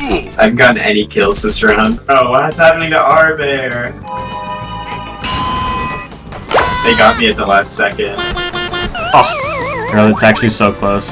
I haven't gotten any kills this round. Oh, what's happening to our bear? They got me at the last second. Oh, really, it's actually so close.